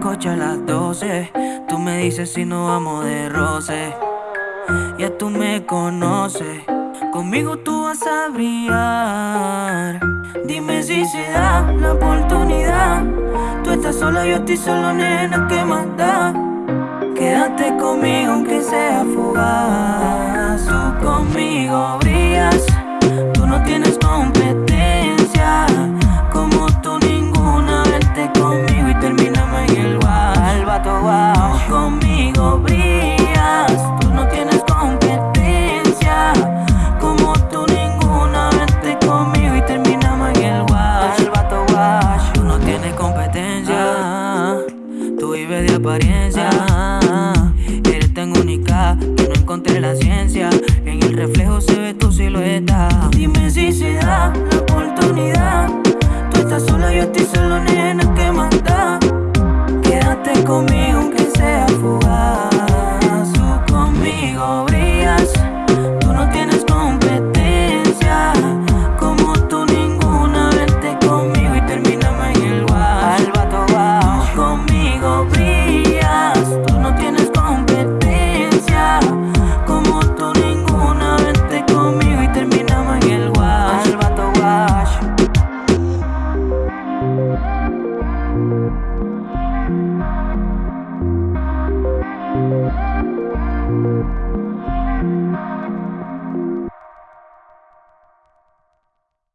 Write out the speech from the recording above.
coche a las 12. Tú me dices si no vamos de roce. Ya tú me conoces. Conmigo tú vas a brillar. Dime si se da la oportunidad. Tú estás sola, yo estoy solo, nena, ¿qué más da? Quédate conmigo aunque sea fugaz. Tú conmigo brillas. Tú no tienes competencia. de apariencia. Eres tan única que no encontré la ciencia. En el reflejo se ve tu silueta. Dime si se da la oportunidad. Tú estás sola, yo estoy solo, nena, ¿qué manda? Quédate conmigo, aunque sea fugaz. Tú conmigo brillas.